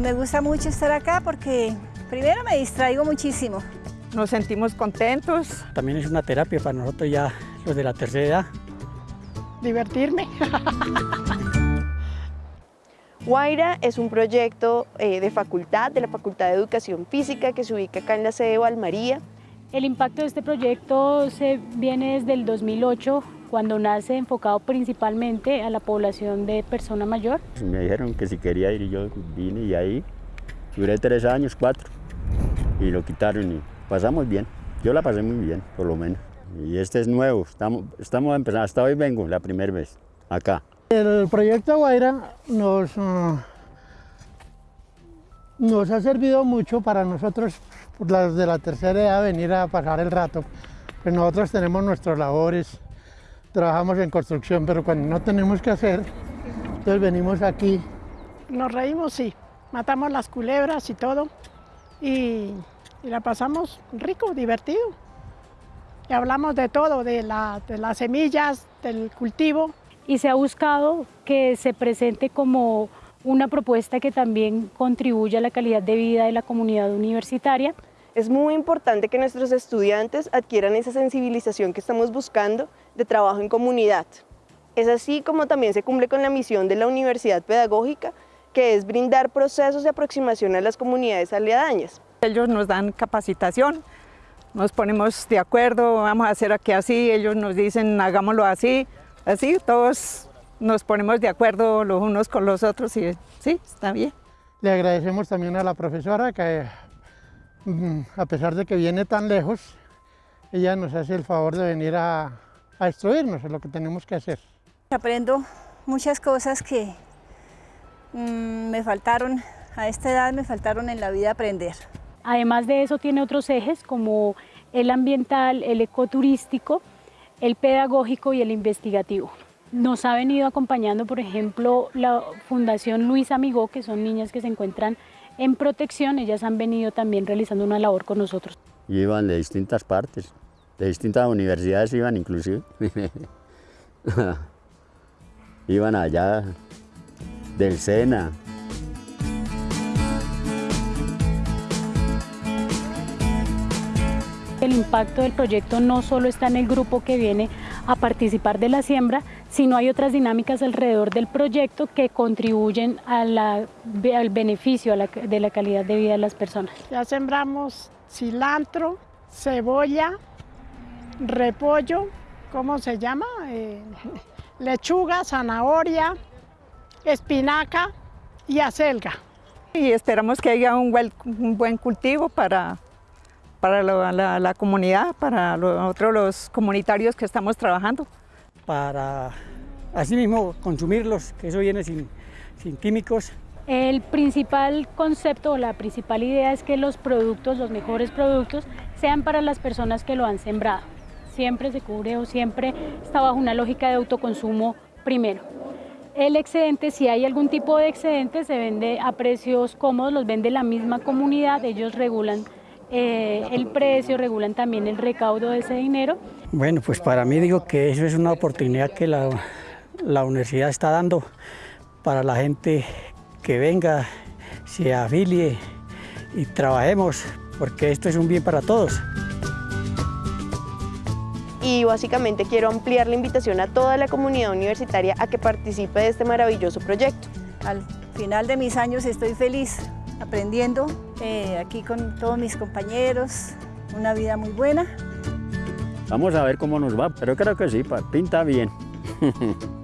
Me gusta mucho estar acá porque primero me distraigo muchísimo. Nos sentimos contentos. También es una terapia para nosotros ya los de la tercera edad. Divertirme. Guaira es un proyecto eh, de facultad, de la Facultad de Educación Física que se ubica acá en la sede de Valmaría. El impacto de este proyecto se viene desde el 2008, cuando nace enfocado principalmente a la población de persona mayor. Me dijeron que si quería ir y yo vine y ahí duré tres años, cuatro, y lo quitaron y pasamos bien. Yo la pasé muy bien, por lo menos. Y este es nuevo, estamos, estamos empezando, hasta hoy vengo la primera vez, acá. El proyecto Guaira nos, uh, nos ha servido mucho para nosotros, los de la tercera edad, venir a pasar el rato. Pues nosotros tenemos nuestras labores, trabajamos en construcción, pero cuando no tenemos que hacer, entonces venimos aquí. Nos reímos, sí, matamos las culebras y todo, y, y la pasamos rico, divertido. Y hablamos de todo, de, la, de las semillas, del cultivo, y se ha buscado que se presente como una propuesta que también contribuya a la calidad de vida de la comunidad universitaria. Es muy importante que nuestros estudiantes adquieran esa sensibilización que estamos buscando de trabajo en comunidad. Es así como también se cumple con la misión de la Universidad Pedagógica, que es brindar procesos de aproximación a las comunidades aledañas. Ellos nos dan capacitación, nos ponemos de acuerdo, vamos a hacer aquí así, ellos nos dicen hagámoslo así, Así todos nos ponemos de acuerdo los unos con los otros y sí, está bien. Le agradecemos también a la profesora que mm, a pesar de que viene tan lejos, ella nos hace el favor de venir a, a instruirnos en lo que tenemos que hacer. Aprendo muchas cosas que mmm, me faltaron, a esta edad me faltaron en la vida aprender. Además de eso tiene otros ejes como el ambiental, el ecoturístico, el pedagógico y el investigativo. Nos ha venido acompañando, por ejemplo, la Fundación Luis Amigó, que son niñas que se encuentran en protección, ellas han venido también realizando una labor con nosotros. Iban de distintas partes, de distintas universidades iban inclusive. iban allá del SENA, El impacto del proyecto no solo está en el grupo que viene a participar de la siembra, sino hay otras dinámicas alrededor del proyecto que contribuyen a la, al beneficio a la, de la calidad de vida de las personas. Ya sembramos cilantro, cebolla, repollo, ¿cómo se llama? Eh, lechuga, zanahoria, espinaca y acelga. Y esperamos que haya un buen, un buen cultivo para para la, la, la comunidad, para nosotros los comunitarios que estamos trabajando. Para así mismo consumirlos, que eso viene sin, sin químicos. El principal concepto o la principal idea es que los productos, los mejores productos, sean para las personas que lo han sembrado. Siempre se cubre o siempre está bajo una lógica de autoconsumo primero. El excedente, si hay algún tipo de excedente, se vende a precios cómodos, los vende la misma comunidad, ellos regulan eh, el precio, regulan también el recaudo de ese dinero. Bueno, pues para mí digo que eso es una oportunidad que la, la universidad está dando para la gente que venga, se afilie y trabajemos, porque esto es un bien para todos. Y básicamente quiero ampliar la invitación a toda la comunidad universitaria a que participe de este maravilloso proyecto. Al final de mis años estoy feliz aprendiendo eh, aquí con todos mis compañeros, una vida muy buena. Vamos a ver cómo nos va, pero creo que sí, pinta bien.